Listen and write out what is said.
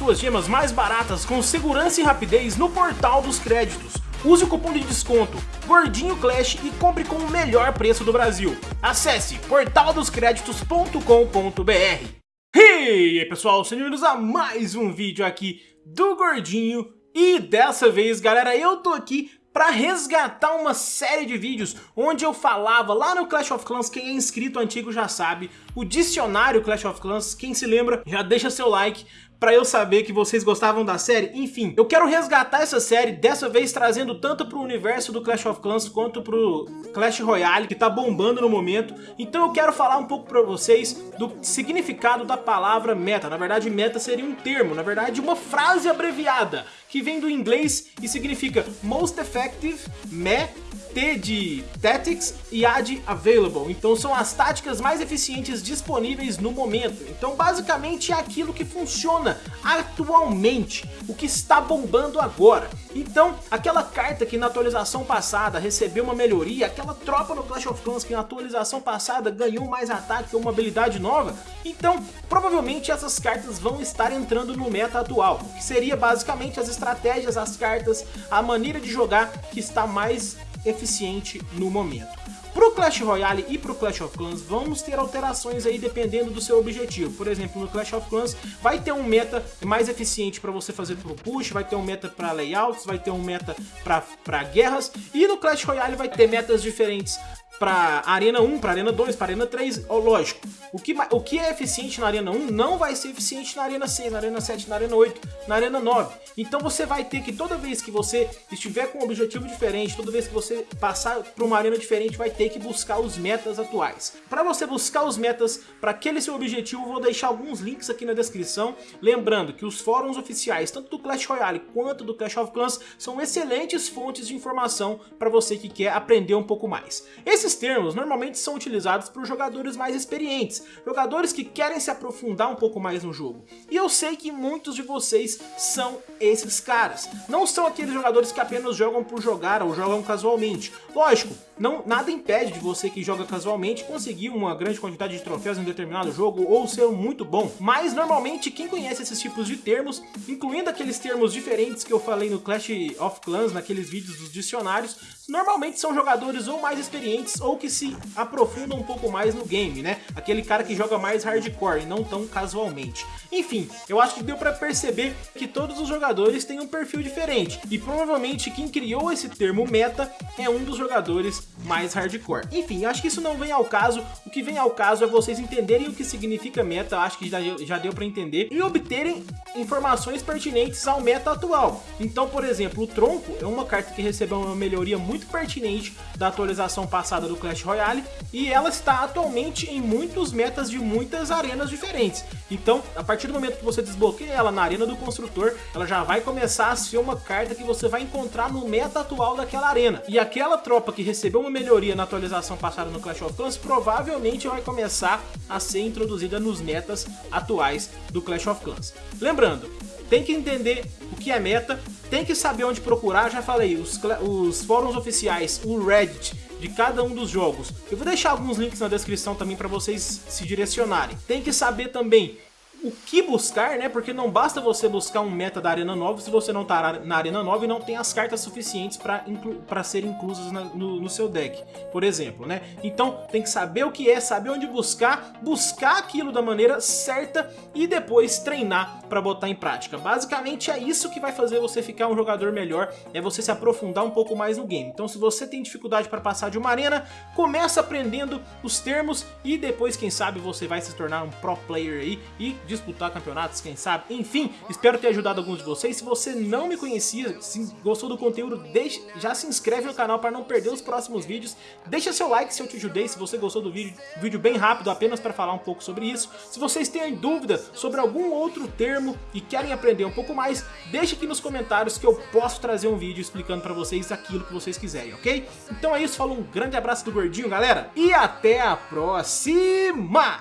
suas gemas mais baratas com segurança e rapidez no portal dos créditos. Use o cupom de desconto Gordinho Clash e compre com o melhor preço do Brasil. Acesse portaldoscreditos.com.br E aí pessoal, sejam bem-vindos a mais um vídeo aqui do Gordinho e dessa vez galera eu tô aqui para resgatar uma série de vídeos onde eu falava lá no Clash of Clans, quem é inscrito antigo já sabe, o dicionário Clash of Clans, quem se lembra já deixa seu like pra eu saber que vocês gostavam da série. Enfim, eu quero resgatar essa série, dessa vez trazendo tanto pro universo do Clash of Clans quanto pro Clash Royale, que tá bombando no momento. Então eu quero falar um pouco pra vocês do significado da palavra meta. Na verdade, meta seria um termo, na verdade uma frase abreviada, que vem do inglês e significa Most Effective Me T de Tactics e A de Available. Então são as táticas mais eficientes disponíveis no momento. Então basicamente é aquilo que funciona atualmente, o que está bombando agora. Então, aquela carta que na atualização passada recebeu uma melhoria, aquela tropa no Clash of Clans que na atualização passada ganhou mais ataque ou uma habilidade nova, então provavelmente essas cartas vão estar entrando no meta atual, que seria basicamente as estratégias, as cartas, a maneira de jogar que está mais eficiente no momento. Pro Clash Royale e pro Clash of Clans vamos ter alterações aí dependendo do seu objetivo. Por exemplo, no Clash of Clans vai ter um meta mais eficiente para você fazer pro push, vai ter um meta para layouts, vai ter um meta para guerras e no Clash Royale vai ter metas diferentes para Arena 1, para Arena 2, para Arena 3, oh, lógico, o que, o que é eficiente na Arena 1 não vai ser eficiente na Arena 6, na Arena 7, na Arena 8, na Arena 9. Então você vai ter que toda vez que você estiver com um objetivo diferente, toda vez que você passar para uma arena diferente, vai ter que buscar os metas atuais. Para você buscar os metas para aquele seu objetivo, vou deixar alguns links aqui na descrição. Lembrando que os fóruns oficiais, tanto do Clash Royale quanto do Clash of Clans, são excelentes fontes de informação para você que quer aprender um pouco mais. Esses termos normalmente são utilizados por jogadores mais experientes, jogadores que querem se aprofundar um pouco mais no jogo. E eu sei que muitos de vocês são esses caras. Não são aqueles jogadores que apenas jogam por jogar ou jogam casualmente. Lógico, não, nada impede de você que joga casualmente conseguir uma grande quantidade de troféus em determinado jogo ou ser muito bom, mas normalmente quem conhece esses tipos de termos, incluindo aqueles termos diferentes que eu falei no Clash of Clans, naqueles vídeos dos dicionários, normalmente são jogadores ou mais experientes ou que se aprofundam um pouco mais no game, né? Aquele cara que joga mais hardcore e não tão casualmente. Enfim, eu acho que deu pra perceber que todos os jogadores têm um perfil diferente e provavelmente quem criou esse termo meta é um dos jogadores mais hardcore. Enfim, acho que isso não vem ao caso, o que vem ao caso é vocês entenderem o que significa meta, acho que já, deu pra entender, e obterem informações pertinentes ao meta atual. Então, por exemplo, o Tronco é uma carta que recebeu uma melhoria muito pertinente da atualização passada do Clash Royale, e ela está atualmente em muitos metas de muitas arenas diferentes. Então, a partir do momento que você desbloqueia ela na arena do construtor, ela já vai começar a ser uma carta que você vai encontrar no meta atual daquela arena. E aquela tropa que recebeu uma melhoria na atualização passada no Clash of Clans, provavelmente vai começar a ser introduzida nos metas atuais do Clash of Clans. Lembrando, tem que entender o que é meta, tem que saber onde procurar, já falei, os, os fóruns oficiais, o Reddit, de cada um dos jogos. Eu vou deixar alguns links na descrição também para vocês se direcionarem. Tem que saber também o que buscar, né? Porque não basta você buscar um meta da Arena 9 se você não tá na Arena 9 e não tem as cartas suficientes para inclu serem inclusas na, no, no, seu deck, por exemplo, né? Então tem que saber o que é, saber onde buscar, buscar aquilo da maneira certa e depois treinar para botar em prática. Basicamente é isso que vai fazer você ficar um jogador melhor, é você se aprofundar um pouco mais no game. Então se você tem dificuldade para passar de uma arena, começa aprendendo os termos e depois, quem sabe, você vai se tornar um pro player aí e disputar campeonatos, quem sabe. Enfim, espero ter ajudado alguns de vocês. Se você não me conhecia, se gostou do conteúdo, deixe, já se inscreve no canal para não perder os próximos vídeos. Deixa seu like se eu te ajudei, se você gostou do vídeo, vídeo bem rápido, apenas para falar um pouco sobre isso. Se vocês têm dúvida sobre algum outro termo e querem aprender um pouco mais, deixe aqui nos comentários que eu posso trazer um vídeo explicando para vocês aquilo que vocês quiserem, ok? Então é isso, falou um grande abraço do Gordinho, galera, e até a próxima!